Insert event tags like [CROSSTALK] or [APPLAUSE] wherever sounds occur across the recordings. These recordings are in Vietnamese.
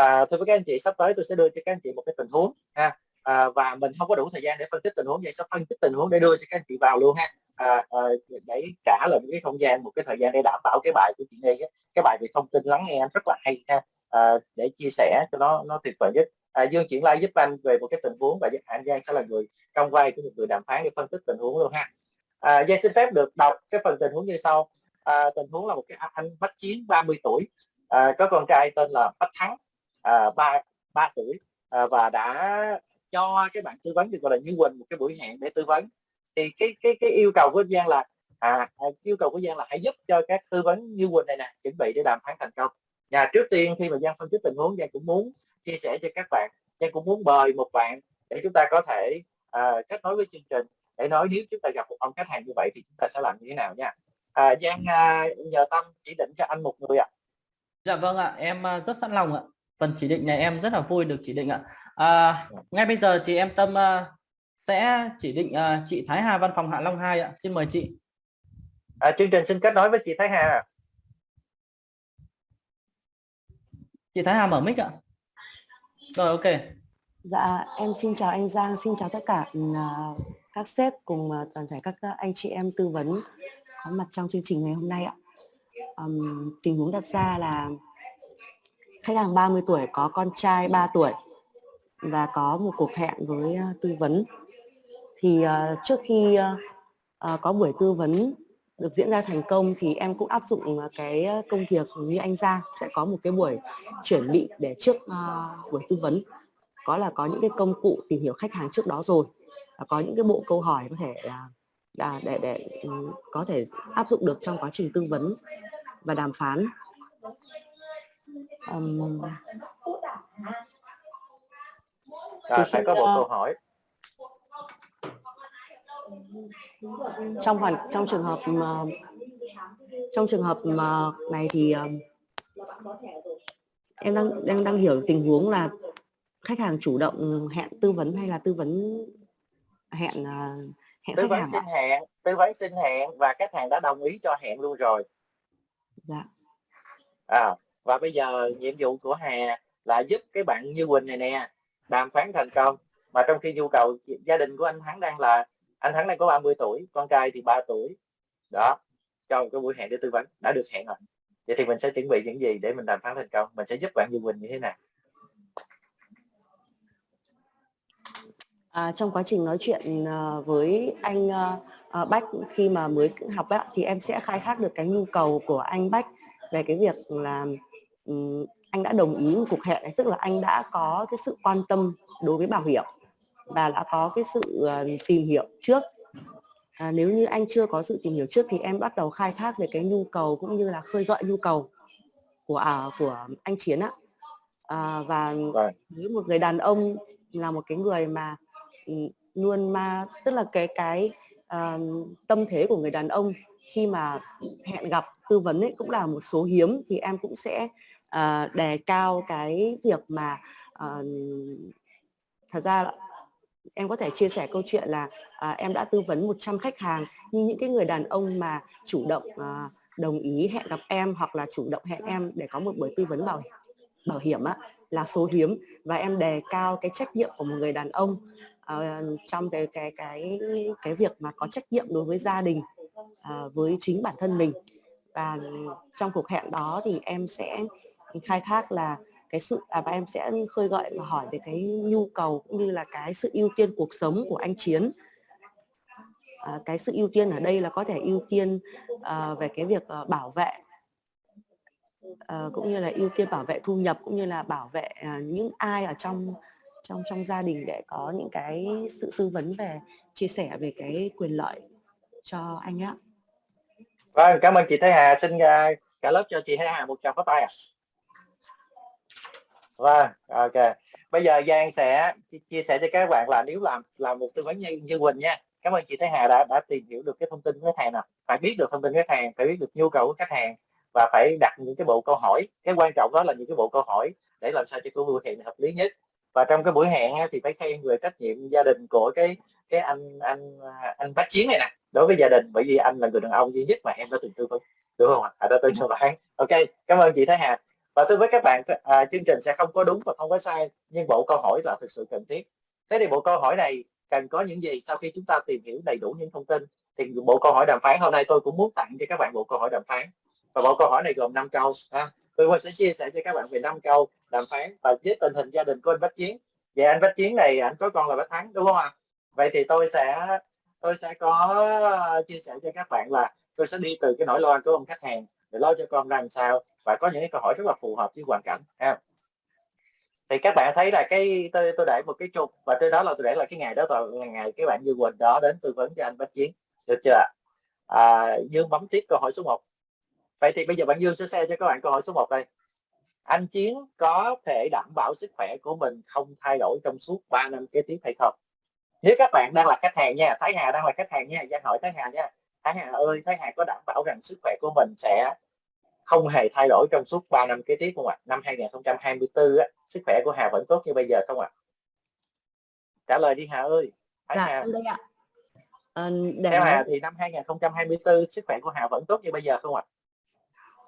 à, thưa với các anh chị sắp tới tôi sẽ đưa cho các anh chị một cái tình huống ha. À, và mình không có đủ thời gian để phân tích tình huống vậy sẽ phân tích tình huống để đưa cho các anh chị vào luôn ha. À, à, để trả lời một cái không gian một cái thời gian để đảm bảo cái bài của chị Nhi cái bài về thông tin lắng nghe rất là hay ha. À, để chia sẻ cho nó nó tuyệt vời nhất. À, Dương chuyển like giúp anh về một cái tình huống và anh Giang sẽ là người trong vai của một người đàm phán để phân tích tình huống luôn ha. À, Giang xin phép được đọc cái phần tình huống như sau. À, tình huống là một cái anh bách chiến 30 tuổi. À, có con trai tên là Bách Thắng à, 3, 3 tuổi à, và đã cho cái bạn tư vấn được gọi là Như Quỳnh một cái buổi hẹn để tư vấn. Thì cái cái cái yêu cầu của Giang là à, à, yêu cầu của Giang là hãy giúp cho các tư vấn Như Quỳnh này nè chuẩn bị để đàm phán thành công. Nhà trước tiên khi mà Giang phân tích tình huống Giang cũng muốn chia sẻ cho các bạn Giang cũng muốn mời một bạn để chúng ta có thể à, kết nối với chương trình. Để nói nếu chúng ta gặp một ông khách hàng như vậy thì chúng ta sẽ làm như thế nào nha. À, Giang à, nhờ Tâm chỉ định cho anh một người ạ. À. Dạ vâng ạ em à, rất sẵn lòng ạ phần chỉ định này em rất là vui được chỉ định ạ. À, ngay bây giờ thì em Tâm uh, sẽ chỉ định uh, chị Thái Hà văn phòng Hạ Long 2 ạ. Xin mời chị. À, chương trình xin kết nối với chị Thái Hà chị Thái Hà mở mic ạ. Rồi ok. Dạ em xin chào anh Giang xin chào tất cả uh, các sếp cùng uh, toàn thể các anh chị em tư vấn có mặt trong chương trình ngày hôm nay ạ. Um, tình huống đặt ra là khách hàng 30 tuổi có con trai 3 tuổi và có một cuộc hẹn với uh, tư vấn. Thì uh, trước khi uh, uh, có buổi tư vấn được diễn ra thành công thì em cũng áp dụng uh, cái công việc như anh Giang sẽ có một cái buổi chuẩn bị để trước uh, buổi tư vấn. Có là có những cái công cụ tìm hiểu khách hàng trước đó rồi và có những cái bộ câu hỏi có thể là để, để, để um, có thể áp dụng được trong quá trình tư vấn và đàm phán um, à, phải có một câu hỏi. Trong hoàn trong trường hợp mà trong trường hợp mà này thì um, em đang đang đang hiểu tình huống là khách hàng chủ động hẹn tư vấn hay là tư vấn hẹn uh, hẹn tư khách vấn hàng xin hẹn tư vấn xin hẹn và khách hàng đã đồng ý cho hẹn luôn rồi. Dạ. À, và bây giờ nhiệm vụ của Hà là giúp cái bạn Như Quỳnh này nè đàm phán thành công. Mà trong khi nhu cầu gia đình của anh Thắng đang là anh Thắng đang có 30 tuổi con trai thì 3 tuổi. Đó cho một cái buổi hẹn để tư vấn đã được hẹn rồi. Vậy thì mình sẽ chuẩn bị những gì để mình đàm phán thành công? Mình sẽ giúp bạn Như Quỳnh như thế nào? À, trong quá trình nói chuyện uh, với anh uh, Bách khi mà mới học á, thì em sẽ khai thác được cái nhu cầu của anh Bách về cái việc là um, anh đã đồng ý một cuộc hẹn tức là anh đã có cái sự quan tâm đối với bảo hiểm và đã có cái sự uh, tìm hiểu trước à, nếu như anh chưa có sự tìm hiểu trước thì em bắt đầu khai thác về cái nhu cầu cũng như là khơi gợi nhu cầu của à, của anh Chiến ạ à, và với vâng. một người đàn ông là một cái người mà luôn mà tức là cái cái uh, tâm thế của người đàn ông khi mà hẹn gặp tư vấn ấy cũng là một số hiếm thì em cũng sẽ uh, đề cao cái việc mà uh, thật ra em có thể chia sẻ câu chuyện là uh, em đã tư vấn 100 khách hàng nhưng những cái người đàn ông mà chủ động uh, đồng ý hẹn gặp em hoặc là chủ động hẹn em để có một buổi tư vấn bảo bảo hiểm á, là số hiếm và em đề cao cái trách nhiệm của một người đàn ông uh, trong cái cái cái cái việc mà có trách nhiệm đối với gia đình uh, với chính bản thân mình. Và trong cuộc hẹn đó thì em sẽ khai thác là cái sự à, và em sẽ khơi gợi và hỏi về cái nhu cầu cũng như là cái sự ưu tiên cuộc sống của anh Chiến. À, cái sự ưu tiên ở đây là có thể ưu tiên à, về cái việc à, bảo vệ à, cũng như là ưu tiên bảo vệ thu nhập cũng như là bảo vệ à, những ai ở trong trong trong gia đình để có những cái sự tư vấn về chia sẻ về cái quyền lợi cho anh ạ. Vâng, cảm ơn chị Thái Hà. Xin à, cả lớp cho chị Thái Hà một tràng pháo tay ạ. À. Vâng, ok. Bây giờ Giang sẽ chia sẻ cho các bạn là nếu làm làm một tư vấn như, như Quỳnh nha. Cảm ơn chị Thái Hà đã đã tìm hiểu được cái thông tin của khách hàng nào. Phải biết được thông tin khách hàng, phải biết được nhu cầu của khách hàng và phải đặt những cái bộ câu hỏi. Cái quan trọng đó là những cái bộ câu hỏi để làm sao cho cái buổi hẹn hợp lý nhất và trong cái buổi hẹn thì phải khen về trách nhiệm gia đình của cái cái anh anh anh bác chiến này nè đối với gia đình. Bởi vì anh là người đàn ông duy nhất mà em đã từng tư vấn đúng không ạ? À, đã từng cho bạn ok cảm ơn chị Thái Hà. Và thưa với các bạn à, chương trình sẽ không có đúng và không có sai nhưng bộ câu hỏi là thực sự cần thiết. Thế thì bộ câu hỏi này cần có những gì sau khi chúng ta tìm hiểu đầy đủ những thông tin? Thì bộ câu hỏi đàm phán hôm nay tôi cũng muốn tặng cho các bạn bộ câu hỏi đàm phán. Và bộ câu hỏi này gồm 5 câu ha. tôi sẽ chia sẻ cho các bạn về 5 câu đàm phán và với tình hình gia đình của anh Bách Chiến. Vậy anh Bách Chiến này anh có con là Bách Thắng đúng không ạ? Vậy thì tôi sẽ tôi sẽ có chia sẻ cho các bạn là tôi sẽ đi từ cái nỗi lo của ông khách hàng để lo cho con làm sao và có những cái câu hỏi rất là phù hợp với hoàn cảnh ha. Thì các bạn thấy là cái tôi tôi để một cái chụp và trên đó là tôi để là cái ngày đó là ngày cái bạn Dương Quỳnh đó đến tư vấn cho anh Bách Chiến được chưa à, Dương bấm tiếp câu hỏi số 1 vậy thì bây giờ bạn Dương sẽ share cho các bạn câu hỏi số 1 đây anh Chiến có thể đảm bảo sức khỏe của mình không thay đổi trong suốt 3 năm kế tiếp hay không nếu các bạn đang là khách hàng nha Thái Hà đang là khách hàng nha Giang hỏi Thái Hà nha Thái Hà ơi Thái Hà có đảm bảo rằng sức khỏe của mình sẽ không hề thay đổi trong suốt 3 năm kế tiếp không ạ? À? Năm 2024 á, sức khỏe của Hà vẫn tốt như bây giờ không ạ? À? Trả lời đi Hà ơi. Thái dạ, Hà. đây ạ. À, để... Theo Hà thì năm 2024 sức khỏe của Hà vẫn tốt như bây giờ không ạ?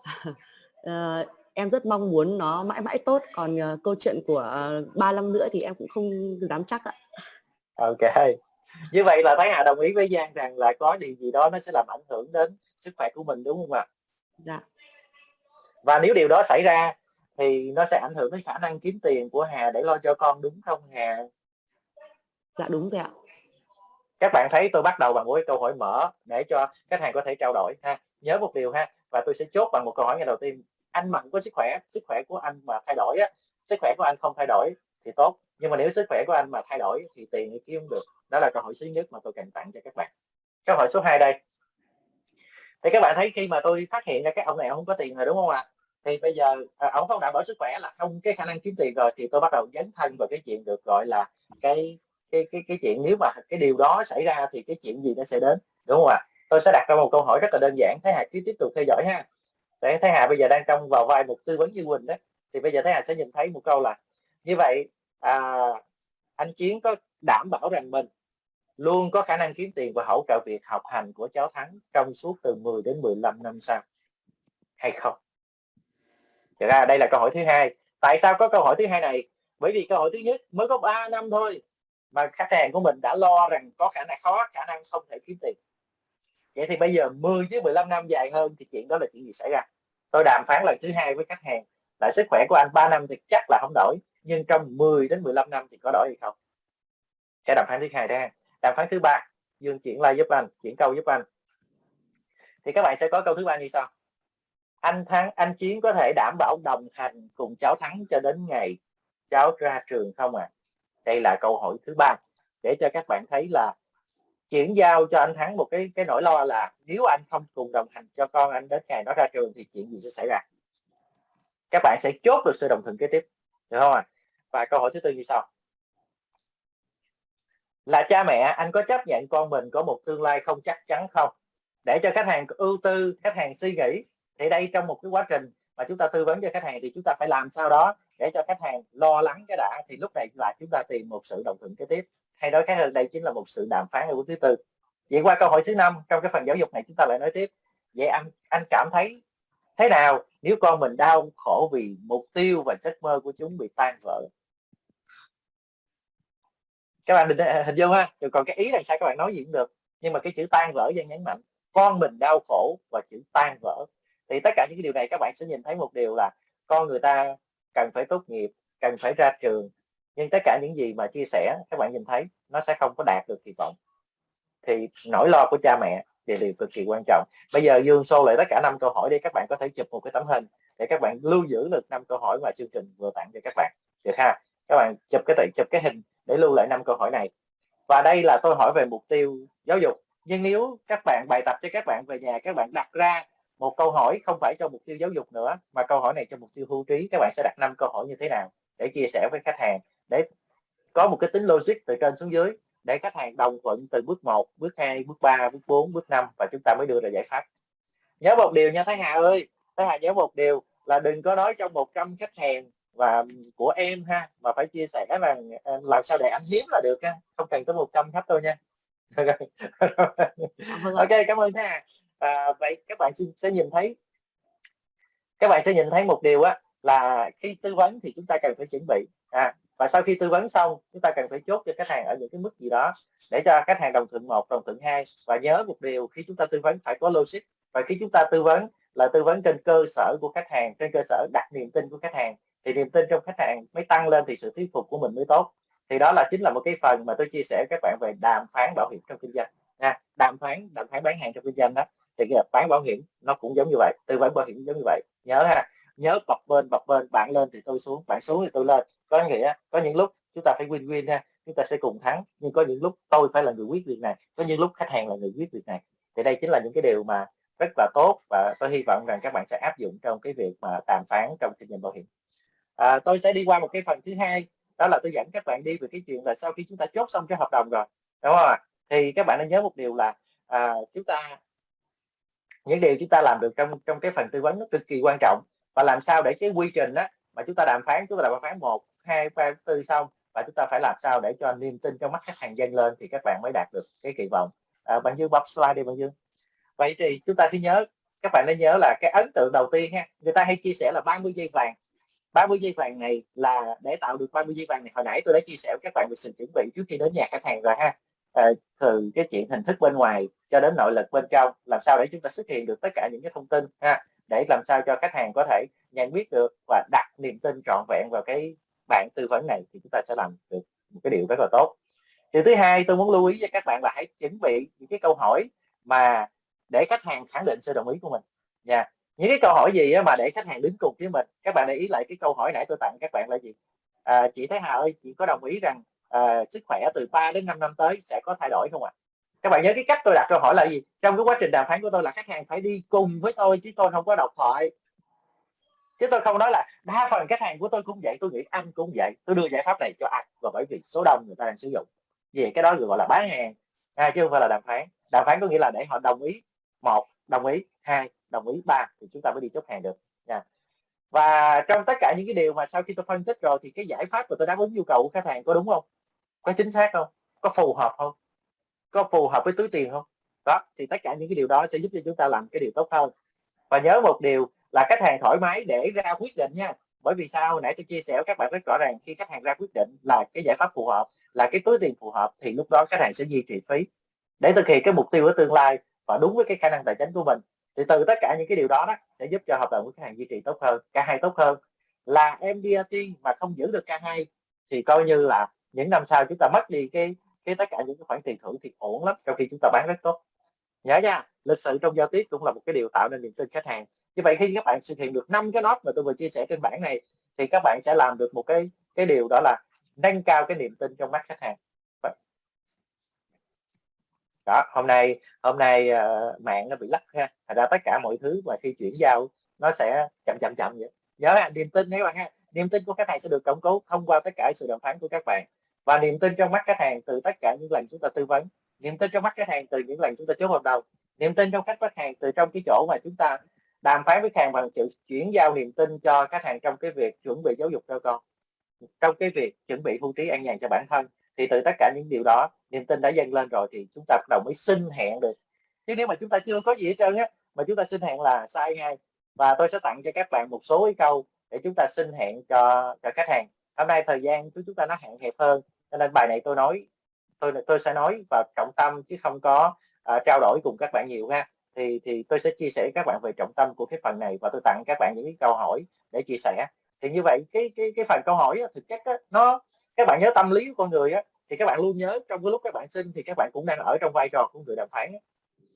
À? [LAUGHS] à, em rất mong muốn nó mãi mãi tốt còn uh, câu chuyện của uh, 3 năm nữa thì em cũng không dám chắc ạ. Ok. Như vậy là Thái Hà đồng ý với Giang rằng là có điều gì đó nó sẽ làm ảnh hưởng đến sức khỏe của mình đúng không ạ? Dạ và nếu điều đó xảy ra thì nó sẽ ảnh hưởng đến khả năng kiếm tiền của Hà để lo cho con đúng không Hà dạ đúng rồi ạ các bạn thấy tôi bắt đầu bằng một câu hỏi mở để cho khách hàng có thể trao đổi ha nhớ một điều ha và tôi sẽ chốt bằng một câu hỏi ngay đầu tiên anh mạnh có sức khỏe sức khỏe của anh mà thay đổi á sức khỏe của anh không thay đổi thì tốt. Nhưng mà nếu sức khỏe của anh mà thay đổi thì tiền thì kiếm không được. Đó là câu hỏi thứ nhất mà tôi cần tặng cho các bạn. Câu hỏi số 2 đây. Thì các bạn thấy khi mà tôi phát hiện ra các ông này không có tiền rồi đúng không ạ? Thì bây giờ à, ông không đảm bảo sức khỏe là không cái khả năng kiếm tiền rồi thì tôi bắt đầu dấn thân vào cái chuyện được gọi là cái cái cái cái chuyện nếu mà cái điều đó xảy ra thì cái chuyện gì nó sẽ đến đúng không ạ? Tôi sẽ đặt ra một câu hỏi rất là đơn giản. Thế hạt cứ tiếp tục theo dõi ha để Thái Hà bây giờ đang trong vào vai một tư vấn như Quỳnh đó thì bây giờ Thái Hà sẽ nhìn thấy một câu là như vậy à, anh Chiến có đảm bảo rằng mình luôn có khả năng kiếm tiền và hỗ trợ việc học hành của cháu Thắng trong suốt từ 10 đến 15 năm sau hay không? Thật ra đây là câu hỏi thứ hai. Tại sao có câu hỏi thứ hai này? Bởi vì câu hỏi thứ nhất mới có 3 năm thôi mà khách hàng của mình đã lo rằng có khả năng khó khả năng không thể kiếm tiền vậy thì bây giờ 10 chứ 15 năm dài hơn thì chuyện đó là chuyện gì xảy ra? Tôi đàm phán lần thứ hai với khách hàng là sức khỏe của anh 3 năm thì chắc là không đổi, nhưng trong 10 đến 15 năm thì có đổi hay không? Cái đàm phán thứ hai ra đàm phán thứ ba, dương chuyển like giúp anh, chuyển câu giúp anh. Thì các bạn sẽ có câu thứ ba như sau. Anh thắng, anh chiến có thể đảm bảo đồng hành cùng cháu thắng cho đến ngày cháu ra trường không ạ à? đây là câu hỏi thứ ba. Để cho các bạn thấy là chuyển giao cho anh thắng một cái cái nỗi lo là nếu anh không cùng đồng hành cho con anh đến ngày nó ra trường thì chuyện gì sẽ xảy ra? Các bạn sẽ chốt được sự đồng thuận kế tiếp, được không ạ? À? và câu hỏi thứ tư như sau. Là cha mẹ, anh có chấp nhận con mình có một tương lai không chắc chắn không? Để cho khách hàng ưu tư, khách hàng suy nghĩ, thì đây trong một cái quá trình mà chúng ta tư vấn cho khách hàng thì chúng ta phải làm sao đó để cho khách hàng lo lắng cái đã, thì lúc này là chúng ta tìm một sự đồng thuận kế tiếp hay nói khác hơn, đây chính là một sự đàm phán ở bước thứ tư. Vậy qua câu hỏi thứ năm, trong cái phần giáo dục này chúng ta lại nói tiếp. Vậy anh anh cảm thấy thế nào nếu con mình đau khổ vì mục tiêu và giấc mơ của chúng bị tan vỡ? Các bạn định, hình dung ha còn cái ý là sao các bạn nói gì cũng được, nhưng mà cái chữ tan vỡ dân nhấn mạnh, con mình đau khổ và chữ tan vỡ. Thì tất cả những cái điều này các bạn sẽ nhìn thấy một điều là con người ta cần phải tốt nghiệp, cần phải ra trường nhưng tất cả những gì mà chia sẻ, các bạn nhìn thấy, nó sẽ không có đạt được kỳ vọng. Thì nỗi lo của cha mẹ thì điều cực kỳ quan trọng. Bây giờ dương xô lại tất cả năm câu hỏi để các bạn có thể chụp một cái tấm hình để các bạn lưu giữ được năm câu hỏi mà chương trình vừa tặng cho các bạn. Được ha? Các bạn chụp cái chụp cái hình để lưu lại năm câu hỏi này. Và đây là tôi hỏi về mục tiêu giáo dục. Nhưng nếu các bạn bài tập cho các bạn về nhà, các bạn đặt ra một câu hỏi không phải cho mục tiêu giáo dục nữa, mà câu hỏi này cho mục tiêu hưu trí, các bạn sẽ đặt năm câu hỏi như thế nào để chia sẻ với khách hàng để có một cái tính logic từ trên xuống dưới để khách hàng đồng thuận từ bước 1, bước 2, bước 3, bước 4, bước 5 và chúng ta mới đưa ra giải pháp. Nhớ một điều nha Thái Hà ơi Thái Hà nhớ một điều là đừng có nói trong 100 khách hàng và của em ha mà phải chia sẻ là làm sao để anh hiếm là được ha không cần tới 100 khách thôi nha. Vâng [LAUGHS] ok cảm ơn Thái Hà. À, vậy các bạn sẽ nhìn thấy các bạn sẽ nhìn thấy một điều á là khi tư vấn thì chúng ta cần phải chuẩn bị. À, và sau khi tư vấn xong, chúng ta cần phải chốt cho khách hàng ở những cái mức gì đó để cho khách hàng đồng thuận một, đồng thuận hai. Và nhớ một điều, khi chúng ta tư vấn phải có logic. Và khi chúng ta tư vấn là tư vấn trên cơ sở của khách hàng, trên cơ sở đặt niềm tin của khách hàng, thì niềm tin trong khách hàng mới tăng lên thì sự thuyết phục của mình mới tốt. Thì đó là chính là một cái phần mà tôi chia sẻ với các bạn về đàm phán bảo hiểm trong kinh doanh. Nha đàm phán đàm phán bán hàng trong kinh doanh đó, thì cái bán bảo hiểm nó cũng giống như vậy, tư vấn bảo hiểm giống như vậy. Nhớ ha, nhớ bập bên bập bên, bạn lên thì tôi xuống, bạn xuống thì tôi lên có nghĩa có những lúc chúng ta phải win win ha chúng ta sẽ cùng thắng nhưng có những lúc tôi phải là người quyết việc này có những lúc khách hàng là người quyết việc này. Thì đây chính là những cái điều mà rất là tốt và tôi hy vọng rằng các bạn sẽ áp dụng trong cái việc mà đàm phán trong kinh doanh bảo hiểm. À, tôi sẽ đi qua một cái phần thứ hai đó là tôi dẫn các bạn đi về cái chuyện là sau khi chúng ta chốt xong cái hợp đồng rồi đúng không ạ? Thì các bạn nên nhớ một điều là à, chúng ta những điều chúng ta làm được trong trong cái phần tư vấn nó cực kỳ quan trọng. Và làm sao để cái quy trình đó mà chúng ta đàm phán chúng ta đàm phán một hai ba tư xong và chúng ta phải làm sao để cho niềm tin trong mắt khách hàng dâng lên thì các bạn mới đạt được cái kỳ vọng. À, bạn dương bấm slide đi bạn dương vậy thì chúng ta thì nhớ các bạn nên nhớ là cái ấn tượng đầu tiên ha người ta hay chia sẻ là 30 giây vàng. 30 giây vàng này là để tạo được 30 giây vàng này hồi nãy tôi đã chia sẻ với các bạn về sự chuẩn bị trước khi đến nhà khách hàng rồi ha. À, từ cái chuyện hình thức bên ngoài cho đến nội lực bên trong làm sao để chúng ta xuất hiện được tất cả những cái thông tin ha để làm sao cho khách hàng có thể nhận biết được và đặt niềm tin trọn vẹn vào cái bạn tư vấn này thì chúng ta sẽ làm được một cái điều rất là tốt. Điều thứ hai tôi muốn lưu ý cho các bạn là hãy chuẩn bị những cái câu hỏi mà để khách hàng khẳng định sự đồng ý của mình. Nha những cái câu hỏi gì mà để khách hàng đứng cùng với mình? Các bạn để ý lại cái câu hỏi nãy tôi tặng các bạn là gì? À, chị Thái Hà ơi chị có đồng ý rằng à, sức khỏe từ 3 đến 5 năm tới sẽ có thay đổi không ạ? À? các bạn nhớ cái cách tôi đặt câu hỏi là gì? Trong cái quá trình đàm phán của tôi là khách hàng phải đi cùng với tôi chứ tôi không có độc thoại chứ tôi không nói là đa phần khách hàng của tôi cũng vậy tôi nghĩ anh cũng vậy. Tôi đưa giải pháp này cho anh và bởi vì số đông người ta đang sử dụng. Vì cái đó gọi là bán hàng à, chứ không phải là đàm phán. Đàm phán có nghĩa là để họ đồng ý một đồng ý hai đồng ý ba thì chúng ta mới đi chốt hàng được. Nha. Và trong tất cả những cái điều mà sau khi tôi phân tích rồi thì cái giải pháp mà tôi đáp ứng nhu cầu của khách hàng có đúng không? Có chính xác không? Có phù hợp không? Có phù hợp với túi tiền không? Đó thì tất cả những cái điều đó sẽ giúp cho chúng ta làm cái điều tốt hơn. Và nhớ một điều là khách hàng thoải mái để ra quyết định nha. Bởi vì sao? Nãy tôi chia sẻ với các bạn rất rõ ràng, khi khách hàng ra quyết định là cái giải pháp phù hợp, là cái túi tiền phù hợp, thì lúc đó khách hàng sẽ duy trì phí để thực hiện cái mục tiêu ở tương lai và đúng với cái khả năng tài chính của mình. Thì từ tất cả những cái điều đó đó, sẽ giúp cho hợp đồng của khách hàng duy trì tốt hơn, cả hai tốt hơn. Là em đi tiên mà không giữ được cả hai, thì coi như là những năm sau chúng ta mất đi cái cái tất cả những cái khoản tiền thưởng thì ổn lắm, trong khi chúng ta bán rất tốt. Nhớ nha, lịch sự trong giao tiếp cũng là một cái điều tạo nên niềm tin khách hàng như vậy khi các bạn thực hiện được năm cái nốt mà tôi vừa chia sẻ trên bảng này thì các bạn sẽ làm được một cái cái điều đó là nâng cao cái niềm tin trong mắt khách hàng. Đó hôm nay hôm nay uh, mạng nó bị lắc ha. Thành ra tất cả mọi thứ mà khi chuyển giao nó sẽ chậm chậm chậm vậy. Nhớ ha niềm tin các bạn ha. Niềm tin của khách hàng sẽ được củng cố thông qua tất cả sự đàm phán của các bạn. Và niềm tin trong mắt khách hàng từ tất cả những lần chúng ta tư vấn. Niềm tin trong mắt khách hàng từ những lần chúng ta chốt hợp đồng. Niềm tin trong khách khách hàng từ trong cái chỗ mà chúng ta đàm phán với khách hàng bằng sự chuyển giao niềm tin cho khách hàng trong cái việc chuẩn bị giáo dục cho con trong cái việc chuẩn bị hưu trí an nhàn cho bản thân. Thì từ tất cả những điều đó niềm tin đã dâng lên rồi thì chúng ta bắt đầu mới xin hẹn được. Chứ nếu mà chúng ta chưa có gì hết trơn á mà chúng ta xin hẹn là sai ngay. Và tôi sẽ tặng cho các bạn một số cái câu để chúng ta xin hẹn cho cho khách hàng. Hôm nay thời gian của chúng ta nó hạn hẹp hơn cho nên bài này tôi nói tôi tôi sẽ nói và trọng tâm chứ không có uh, trao đổi cùng các bạn nhiều ha thì thì tôi sẽ chia sẻ các bạn về trọng tâm của cái phần này và tôi tặng các bạn những cái câu hỏi để chia sẻ. Thì như vậy cái cái cái phần câu hỏi á, thực chất á, nó các bạn nhớ tâm lý của con người á thì các bạn luôn nhớ trong cái lúc các bạn xin thì các bạn cũng đang ở trong vai trò của người đàm phán á.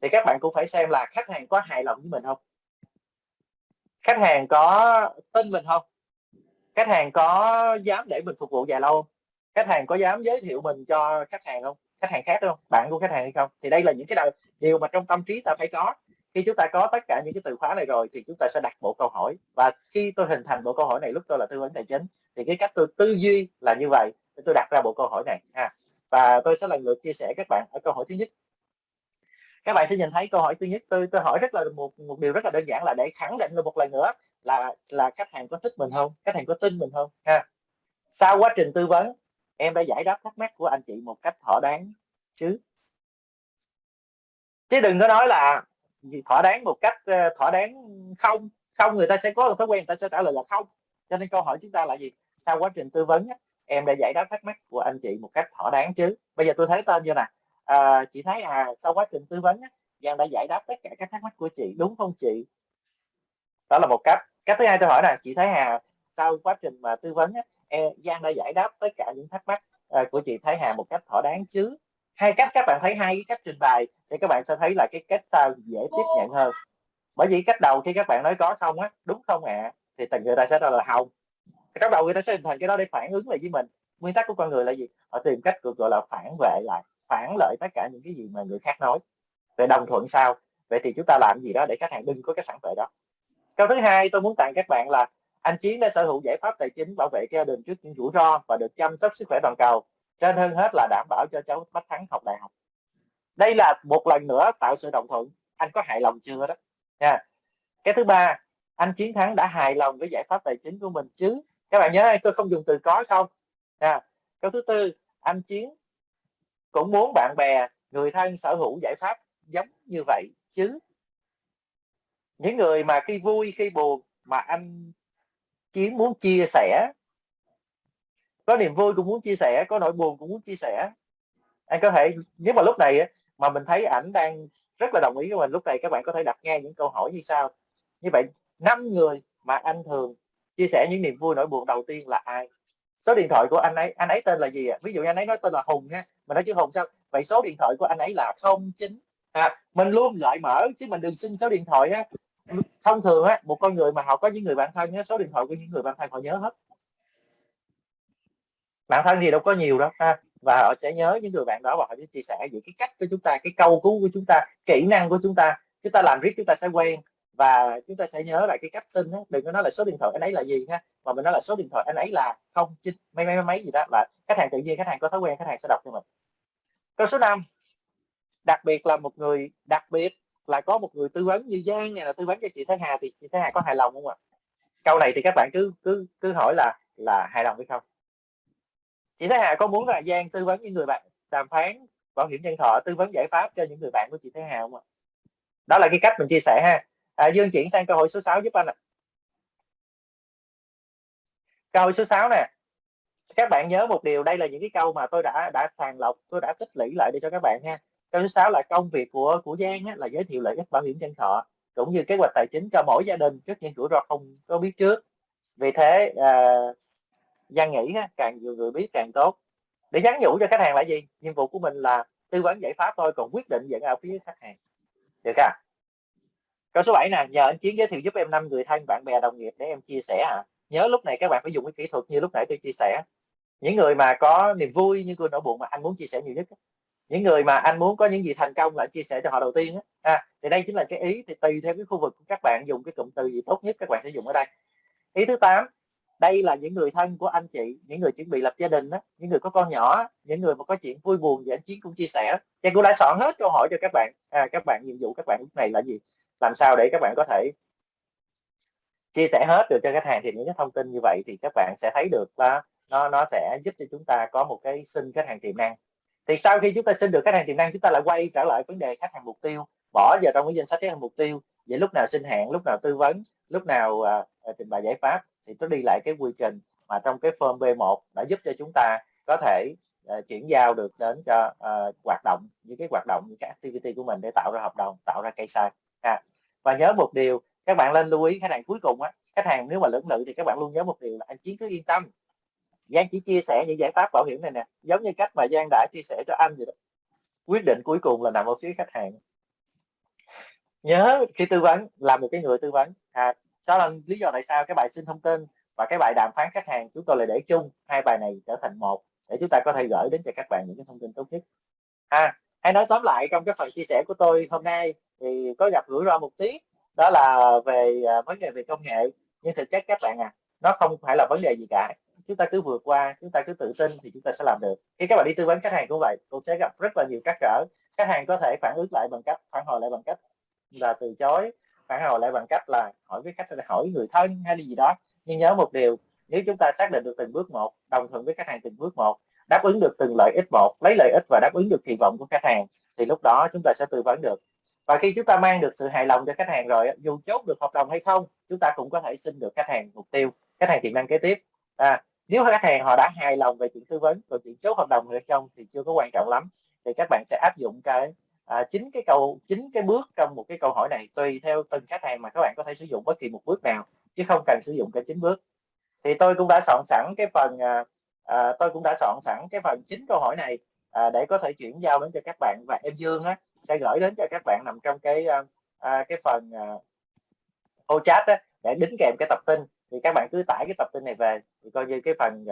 thì các bạn cũng phải xem là khách hàng có hài lòng với mình không? Khách hàng có tin mình không? Khách hàng có dám để mình phục vụ dài lâu không? Khách hàng có dám giới thiệu mình cho khách hàng không? Khách hàng khác không? Bạn của khách hàng hay không? Thì đây là những cái điều mà trong tâm trí ta phải có. Khi chúng ta có tất cả những cái từ khóa này rồi thì chúng ta sẽ đặt bộ câu hỏi. Và khi tôi hình thành bộ câu hỏi này, lúc tôi là tư vấn tài chính, thì cái cách tôi tư duy là như vậy. Tôi đặt ra bộ câu hỏi này, ha. Và tôi sẽ lần lượt chia sẻ các bạn ở câu hỏi thứ nhất. Các bạn sẽ nhìn thấy câu hỏi thứ nhất. Tôi tôi hỏi rất là một một điều rất là đơn giản là để khẳng định được một lần nữa là là khách hàng có thích mình không? Khách hàng có tin mình không? Ha. Sau quá trình tư vấn, em đã giải đáp thắc mắc của anh chị một cách thỏa đáng chứ? Chứ đừng có nói là thỏa đáng một cách ờ, thỏa đáng không. Không người ta sẽ có một thói quen người ta sẽ trả lời là không. Cho nên câu hỏi chúng ta là gì? Sau quá trình tư vấn em đã giải đáp thắc mắc của anh chị một cách thỏa đáng chứ. Bây giờ tôi thấy tên như nè. À, chị thấy à sau quá trình tư vấn Giang đã giải đáp tất cả các thắc mắc của chị đúng không chị? Đó là một cách. Cách thứ hai tôi hỏi là chị thấy Hà sau quá trình mà tư vấn e, Giang đã giải đáp tất cả những thắc mắc ờ, của chị Thái Hà một cách thỏa đáng chứ? Hai cách các bạn thấy hai cái cách trình bày thì các bạn sẽ thấy là cái cách sau dễ tiếp nhận hơn. Bởi vì cách đầu khi các bạn nói có không á đúng không ạ? À, thì từng người ta sẽ nói là không. Cái đầu người ta sẽ hình thành cái đó để phản ứng lại với mình. Nguyên tắc của con người là gì? Họ tìm cách gọi là phản vệ lại phản lợi tất cả những cái gì mà người khác nói. Về đồng thuận sao? Vậy thì chúng ta làm gì đó để khách hàng đừng có cái phản vệ đó. Câu thứ hai tôi muốn tặng các bạn là anh chiến đã sở hữu giải pháp tài chính bảo vệ gia đình trước những rủi ro và được chăm sóc sức khỏe toàn cầu trên hơn hết là đảm bảo cho cháu Bách Thắng học đại học. Đây là một lần nữa tạo sự đồng thuận. Anh có hài lòng chưa đó? Nha. Cái thứ ba, anh chiến thắng đã hài lòng với giải pháp tài chính của mình chứ? Các bạn nhớ, tôi không dùng từ có không? Nha. Câu thứ tư, anh chiến cũng muốn bạn bè, người thân, sở hữu giải pháp giống như vậy chứ? Những người mà khi vui, khi buồn mà anh chiến muốn chia sẻ có niềm vui cũng muốn chia sẻ có nỗi buồn cũng muốn chia sẻ. Anh có thể nếu mà lúc này mà mình thấy ảnh đang rất là đồng ý với mình lúc này các bạn có thể đặt nghe những câu hỏi như sau. Như vậy năm người mà anh thường chia sẻ những niềm vui nỗi buồn đầu tiên là ai? Số điện thoại của anh ấy anh ấy tên là gì ạ? Ví dụ như anh ấy nói tên là hùng ha mình nói chứ hùng sao? Vậy số điện thoại của anh ấy là không chín. À, mình luôn gợi mở chứ mình đừng xin số điện thoại á. Thông thường á một con người mà họ có những người bạn thân á số điện thoại của những người bạn thân họ nhớ hết bạn thân thì đâu có nhiều đâu ha. Và họ sẽ nhớ những người bạn đó và họ sẽ chia sẻ những cái cách của chúng ta, cái câu cứu của chúng ta, kỹ năng của chúng ta. Chúng ta làm riết chúng ta sẽ quen và chúng ta sẽ nhớ lại cái cách xin đó đừng có nói là số điện thoại anh ấy là gì ha, mà mình nói là số điện thoại anh ấy là không, chín, mấy mấy mấy gì đó. Là khách hàng tự nhiên, khách hàng có thói quen, khách hàng sẽ đọc cho mình. Câu số 5 đặc biệt là một người, đặc biệt là có một người tư vấn như Giang này là tư vấn cho chị Thái Hà thì chị Thái Hà có hài lòng không ạ? Câu này thì các bạn cứ cứ cứ hỏi là là hài lòng hay không? Chị Thái Hà có muốn là Giang tư vấn những người bạn đàm phán bảo hiểm nhân thọ tư vấn giải pháp cho những người bạn của chị Thái Hà không ạ? Đó là cái cách mình chia sẻ ha. À, Dương chuyển sang câu hỏi số 6 giúp anh ạ. Câu hỏi số 6 nè. Các bạn nhớ một điều đây là những cái câu mà tôi đã đã sàng lọc tôi đã tích lũy lại để cho các bạn ha. Câu số 6 là công việc của của Giang á, là giới thiệu lợi ích bảo hiểm nhân thọ cũng như kế hoạch tài chính cho mỗi gia đình trước những rủi ro không có biết trước. Vì thế à, Giang nghĩ á, càng nhiều người biết càng tốt. Để nhắn nhủ cho khách hàng là gì? Nhiệm vụ của mình là tư vấn giải pháp thôi còn quyết định dẫn ở phía khách hàng. Được không? Câu số 7 nè nhờ anh chiến giới thiệu giúp em năm người thân bạn bè đồng nghiệp để em chia sẻ à nhớ lúc này các bạn phải dùng cái kỹ thuật như lúc nãy tôi chia sẻ. Những người mà có niềm vui như tôi nỗi buồn mà anh muốn chia sẻ nhiều nhất những người mà anh muốn có những gì thành công là anh chia sẻ cho họ đầu tiên á. À, thì đây chính là cái ý thì tùy theo cái khu vực của các bạn dùng cái cụm từ gì tốt nhất các bạn sẽ dùng ở đây. Ý thứ 8 đây là những người thân của anh chị những người chuẩn bị lập gia đình đó, những người có con nhỏ những người mà có chuyện vui buồn thì anh chiến cũng chia sẻ. Trang cũng đã soạn hết câu hỏi cho các bạn. À, các bạn nhiệm vụ các bạn lúc này là gì? Làm sao để các bạn có thể chia sẻ hết được cho khách hàng thì những cái thông tin như vậy thì các bạn sẽ thấy được là nó nó sẽ giúp cho chúng ta có một cái xin khách hàng tiềm năng. Thì sau khi chúng ta xin được khách hàng tiềm năng chúng ta lại quay trở lại vấn đề khách hàng mục tiêu. Bỏ vào trong cái danh sách khách hàng mục tiêu. Vậy lúc nào xin hẹn lúc nào tư vấn lúc nào à, à trình bày giải pháp thì nó đi lại cái quy trình mà trong cái form B1 đã giúp cho chúng ta có thể uh, chuyển giao được đến cho uh, hoạt động những cái hoạt động những cái activity của mình để tạo ra hợp đồng tạo ra cây sai à, và nhớ một điều các bạn lên lưu ý khách hàng cuối cùng á khách hàng nếu mà lưỡng lự thì các bạn luôn nhớ một điều là anh chiến cứ yên tâm. Giang chỉ chia sẻ những giải pháp bảo hiểm này nè giống như cách mà Giang đã chia sẻ cho anh vậy đó. Quyết định cuối cùng là nằm ở phía khách hàng. Nhớ khi tư vấn là một cái người tư vấn. À, đó là lý do tại sao cái bài xin thông tin và cái bài đàm phán khách hàng chúng tôi lại để chung hai bài này trở thành một, để chúng ta có thể gửi đến cho các bạn những cái thông tin tốt nhất. À hay nói tóm lại trong cái phần chia sẻ của tôi hôm nay thì có gặp rủi ro một tí, đó là về à, vấn đề về công nghệ. Nhưng thực chất các bạn à nó không phải là vấn đề gì cả. Chúng ta cứ vượt qua, chúng ta cứ tự tin thì chúng ta sẽ làm được. Khi các bạn đi tư vấn khách hàng cũng vậy, cũng sẽ gặp rất là nhiều trắc trở khách hàng có thể phản ứng lại bằng cách, phản hồi lại bằng cách là từ chối phản hồi lại bằng cách là hỏi với khách hỏi người thân hay là gì đó. Nhưng nhớ một điều nếu chúng ta xác định được từng bước một đồng thuận với khách hàng từng bước một đáp ứng được từng lợi ích một lấy lợi ích và đáp ứng được kỳ vọng của khách hàng thì lúc đó chúng ta sẽ tư vấn được. Và khi chúng ta mang được sự hài lòng cho khách hàng rồi dù chốt được hợp đồng hay không chúng ta cũng có thể xin được khách hàng mục tiêu khách hàng tiềm năng kế tiếp. À, nếu khách hàng họ đã hài lòng về chuyện tư vấn còn chuyện chốt hợp đồng hay không thì chưa có quan trọng lắm thì các bạn sẽ áp dụng cái à, chính cái câu chính cái bước trong một cái câu hỏi này tùy theo từng khách hàng mà các bạn có thể sử dụng bất kỳ một bước nào chứ không cần sử dụng cả chín bước. Thì tôi cũng đã soạn sẵn cái phần à, à, tôi cũng đã soạn sẵn cái phần chín câu hỏi này à, để có thể chuyển giao đến cho các bạn. Và em Dương á, sẽ gửi đến cho các bạn nằm trong cái à, à, cái phần à, ô chat á, để đính kèm cái tập tin. Thì các bạn cứ tải cái tập tin này về thì coi như cái phần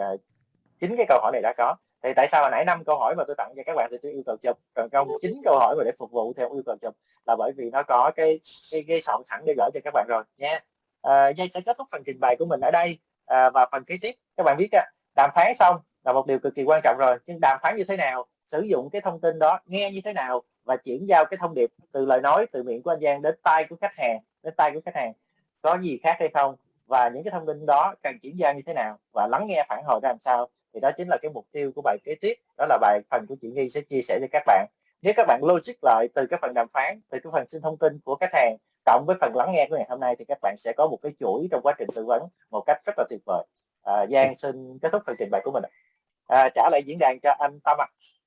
chín chính cái câu hỏi này đã có thì tại sao hồi nãy năm câu hỏi mà tôi tặng cho các bạn thì tôi yêu cầu chụp còn không chín câu hỏi mà để phục vụ theo yêu cầu chụp là bởi vì nó có cái cái, cái soạn sẵn để gửi cho các bạn rồi nha. Ờ, à, Giang sẽ kết thúc phần trình bày của mình ở đây à, và phần kế tiếp các bạn biết á, đàm phán xong là một điều cực kỳ quan trọng rồi nhưng đàm phán như thế nào sử dụng cái thông tin đó nghe như thế nào và chuyển giao cái thông điệp từ lời nói từ miệng của anh Giang đến tay của khách hàng đến tay của khách hàng có gì khác hay không? Và những cái thông tin đó cần chuyển giao như thế nào? Và lắng nghe phản hồi ra làm sao? Thì đó chính là cái mục tiêu của bài kế tiếp đó là bài phần của chị Nghi sẽ chia sẻ cho các bạn. Nếu các bạn logic lại từ cái phần đàm phán từ cái phần xin thông tin của khách hàng cộng với phần lắng nghe của ngày hôm nay thì các bạn sẽ có một cái chuỗi trong quá trình tư vấn một cách rất là tuyệt vời. À, Giang xin kết thúc phần trình bày của mình à, trả lại diễn đàn cho anh Tâm ạ. à.